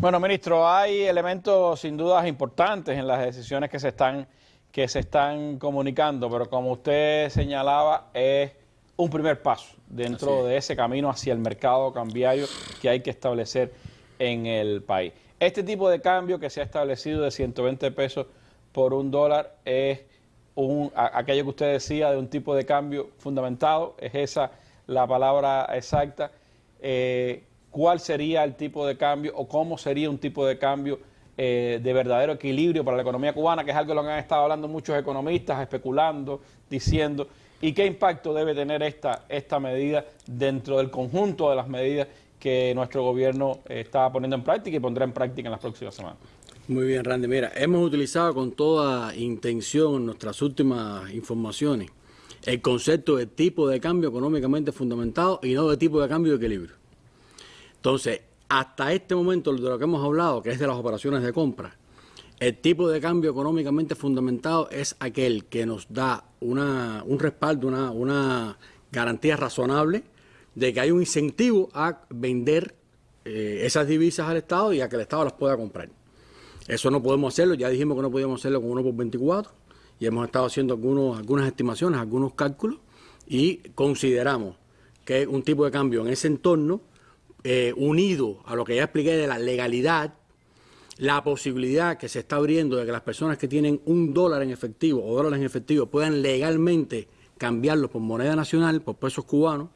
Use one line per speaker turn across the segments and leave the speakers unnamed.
Bueno, ministro, hay elementos sin dudas importantes en las decisiones que se están que se están comunicando, pero como usted señalaba, es un primer paso dentro de ese camino hacia el mercado cambiario que hay que establecer en el país. Este tipo de cambio que se ha establecido de 120 pesos por un dólar es un, aquello que usted decía de un tipo de cambio fundamentado, es esa la palabra exacta. Eh, cuál sería el tipo de cambio o cómo sería un tipo de cambio eh, de verdadero equilibrio para la economía cubana, que es algo de lo han estado hablando muchos economistas, especulando, diciendo, y qué impacto debe tener esta, esta medida dentro del conjunto de las medidas que nuestro gobierno eh, está poniendo en práctica y pondrá en práctica en las próximas semanas.
Muy bien, Randy. Mira, hemos utilizado con toda intención en nuestras últimas informaciones el concepto de tipo de cambio económicamente fundamentado y no de tipo de cambio de equilibrio. Entonces, hasta este momento de lo que hemos hablado, que es de las operaciones de compra, el tipo de cambio económicamente fundamentado es aquel que nos da una, un respaldo, una, una garantía razonable de que hay un incentivo a vender eh, esas divisas al Estado y a que el Estado las pueda comprar. Eso no podemos hacerlo, ya dijimos que no podíamos hacerlo con uno por 24 y hemos estado haciendo algunos, algunas estimaciones, algunos cálculos y consideramos que un tipo de cambio en ese entorno eh, unido a lo que ya expliqué de la legalidad, la posibilidad que se está abriendo de que las personas que tienen un dólar en efectivo o dólares en efectivo puedan legalmente cambiarlos por moneda nacional, por pesos cubanos,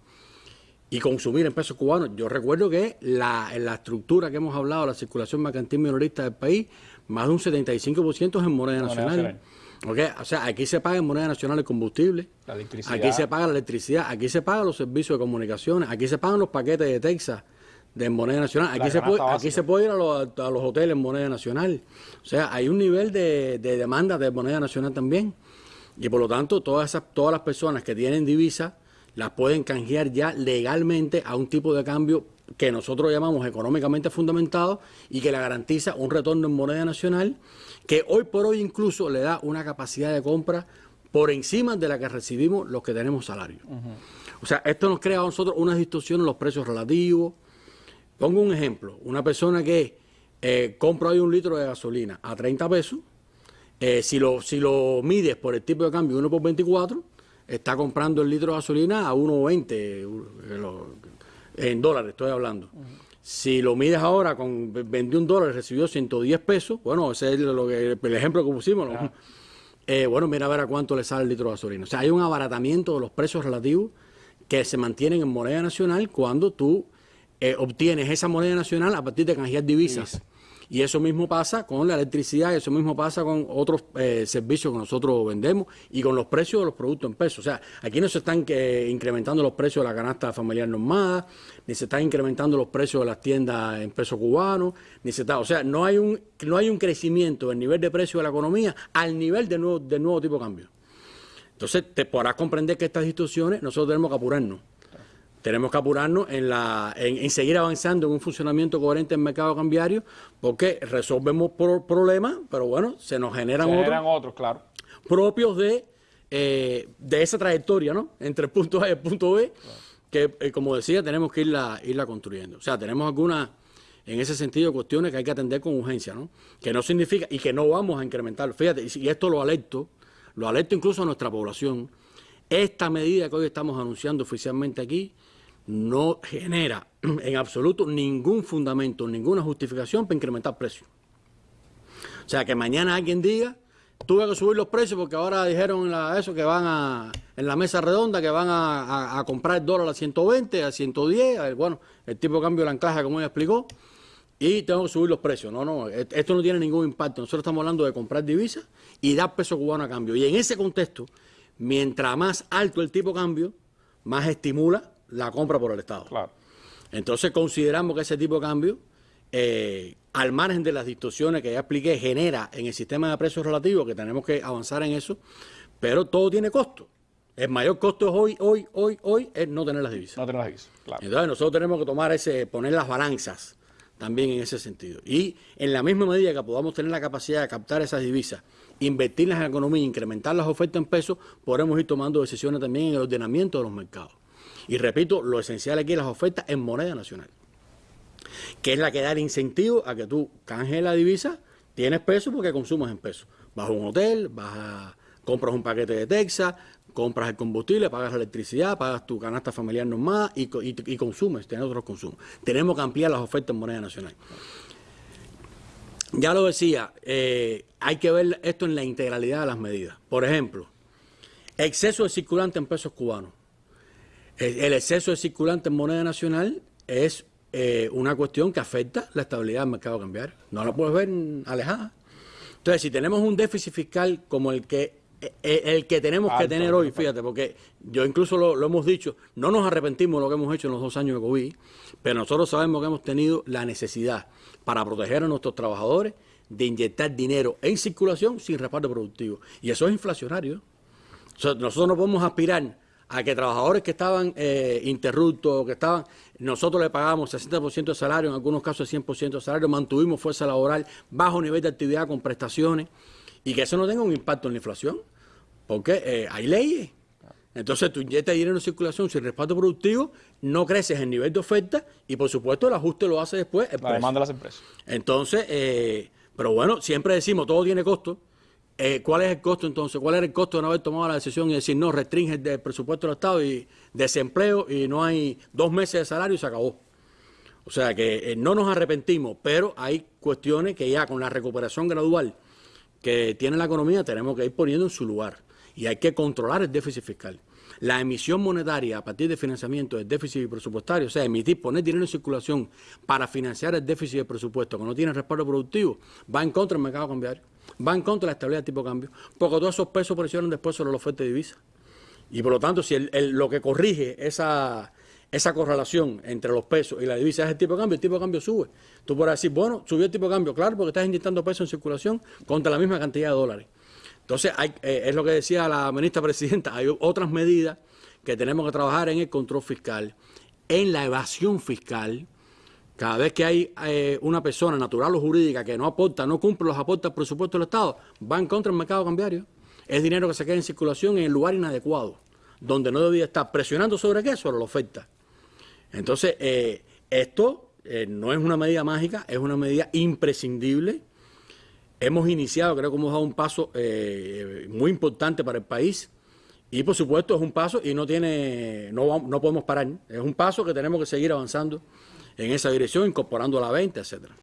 y consumir en pesos cubanos. Yo recuerdo que la, en la estructura que hemos hablado, la circulación mercantil minorista del país, más de un 75% es en moneda, nacional. O sea, aquí se paga en moneda nacional el combustible, aquí se paga la electricidad, aquí se pagan los servicios de comunicaciones, aquí se pagan los paquetes de Texas, de moneda nacional. Aquí se, puede, aquí se puede ir a los, a los, hoteles en moneda nacional. O sea, hay un nivel de, de, demanda de moneda nacional también. Y por lo tanto, todas, esas, todas las personas que tienen divisas las pueden canjear ya legalmente a un tipo de cambio que nosotros llamamos económicamente fundamentado y que le garantiza un retorno en moneda nacional que hoy por hoy incluso le da una capacidad de compra por encima de la que recibimos los que tenemos salario. O sea, esto nos crea a nosotros una distorsión en los precios relativos, Pongo un ejemplo, una persona que eh, compra hoy un litro de gasolina a 30 pesos, eh, si, lo, si lo mides por el tipo de cambio 1 por 24, está comprando el litro de gasolina a 1,20 eh, en dólares, estoy hablando. Si lo mides ahora con 21 dólares, recibió 110 pesos, bueno, ese es lo que, el ejemplo que pusimos. bueno, mira a ver a cuánto le sale el litro de gasolina. O sea, hay un abaratamiento de los precios relativos que se mantienen en moneda nacional cuando tú eh, obtienes esa moneda nacional a partir de canjear divisas. Y eso mismo pasa con la electricidad, eso mismo pasa con otros eh, servicios que nosotros vendemos y con los precios de los productos en pesos. O sea, aquí no se están eh, incrementando los precios de la canasta familiar normada, ni se están incrementando los precios de las tiendas en pesos cubanos, ni se está, o sea, no hay un no hay un crecimiento del nivel de precio de la economía al nivel del nuevo, del nuevo tipo de cambio. Entonces, te podrás comprender que estas instituciones nosotros tenemos que apurarnos tenemos que apurarnos en, la, en, seguir avanzando en un funcionamiento coherente en el mercado cambiario, porque resolvemos problemas, pero bueno, se nos generan,
otros, claro.
propios de, eh, de esa trayectoria, ¿no? Entre el punto A y el punto B, que eh, como decía, tenemos que irla, irla construyendo. O sea, tenemos algunas, en ese sentido, cuestiones que hay que atender con urgencia, ¿no? Que no significa, y que no vamos a incrementar. Fíjate, y esto lo alerto, lo alerto incluso a nuestra población, esta medida que hoy estamos anunciando oficialmente aquí, no genera en absoluto ningún fundamento, ninguna justificación para incrementar precios. O sea, que mañana alguien diga, tuve que subir los precios porque ahora dijeron eso que van a, en la mesa redonda, que van a, comprar el dólar a 120, a 110, bueno, el tipo de cambio de la anclaje, como ella explicó, y tengo que subir los precios. No, no, e, esto no tiene ningún impacto. Nosotros estamos hablando de comprar divisas y dar peso cubano a cambio. Y en ese contexto, mientras más alto el tipo de cambio, más estimula la compra por el Estado. Claro. Entonces consideramos que ese tipo de cambio, eh, al margen de las distorsiones que ya expliqué, genera en el sistema de precios relativos, que tenemos que avanzar en eso, pero todo tiene costo. El mayor costo hoy, hoy, hoy, hoy es no tener las divisas.
No tener las divisas, claro.
Entonces nosotros tenemos que tomar ese, poner las balanzas también en ese sentido. Y en la misma medida que podamos tener la capacidad de captar esas divisas, invertirlas en la economía, incrementar las ofertas en pesos, podremos ir tomando decisiones también en el ordenamiento de los mercados. Y repito, lo esencial aquí es las ofertas en moneda nacional. que es la que da el incentivo a que tú canjes la divisa, tienes peso porque consumes en peso. Vas a un hotel, vas a, compras un paquete de Texas, compras el combustible, pagas la electricidad, pagas tu canasta familiar normal y, y, y consumes, tienes otros consumos. Tenemos que ampliar las ofertas en moneda nacional. Ya lo decía, eh, hay que ver esto en la integralidad de las medidas. Por ejemplo, exceso de circulante en pesos cubanos. El, exceso de circulante en moneda nacional es eh, una cuestión que afecta la estabilidad del mercado cambiario. No la puedes ver alejada. Entonces, si tenemos un déficit fiscal como el que eh, el que tenemos que tener hoy, fíjate, porque yo incluso lo, lo, hemos dicho, no nos arrepentimos de lo que hemos hecho en los dos años de COVID, pero nosotros sabemos que hemos tenido la necesidad para proteger a nuestros trabajadores de inyectar dinero en circulación sin respaldo productivo. Y eso es inflacionario. nosotros no podemos aspirar a que trabajadores que estaban eh, interruptos, que estaban, nosotros le pagamos 60% de salario, en algunos casos 100% de salario, mantuvimos fuerza laboral, bajo nivel de actividad con prestaciones, y que eso no tenga un impacto en la inflación, porque eh, hay leyes. Entonces tú inyectas dinero en circulación sin respaldo productivo, no creces el nivel de oferta y por supuesto el ajuste lo hace después el
la demanda de las empresas.
Entonces, eh, pero bueno, siempre decimos, todo tiene costo. Eh, ¿Cuál es el costo entonces? ¿Cuál era el costo de no haber tomado la decisión y decir, no, restringe el presupuesto del Estado y desempleo y no hay dos meses de salario y se acabó? O sea que eh, no nos arrepentimos, pero hay cuestiones que ya con la recuperación gradual que tiene la economía tenemos que ir poniendo en su lugar y hay que controlar el déficit fiscal. La emisión monetaria a partir de financiamiento del déficit presupuestario, o sea, emitir, poner dinero en circulación para financiar el déficit del presupuesto que no tiene respaldo productivo, va en contra del mercado cambiario, va en contra la estabilidad del tipo de cambio, porque todos esos pesos presionan después sobre la oferta de divisa. Y por lo tanto, si lo que corrige esa, esa correlación entre los pesos y la divisa es el tipo de cambio, el tipo de cambio sube. Tú podrás decir, bueno, subió el tipo de cambio, claro, porque estás inyectando pesos en circulación contra la misma cantidad de dólares. Entonces, eh, es lo que decía la ministra presidenta, hay otras medidas que tenemos que trabajar en el control fiscal, en la evasión fiscal. Cada vez que hay eh, una persona natural o jurídica que no aporta, no cumple los aportes al presupuesto del Estado, va en contra del mercado cambiario. Es dinero que se queda en circulación en el lugar inadecuado, donde no debía estar presionando sobre qué, sobre la oferta. Entonces, eh, esto no es una medida mágica, es una medida imprescindible Hemos iniciado, creo que hemos dado un paso eh, muy importante para el país y por supuesto es un paso y no tiene, no, no podemos parar. Es un paso que tenemos que seguir avanzando en esa dirección, incorporando la venta, etcétera.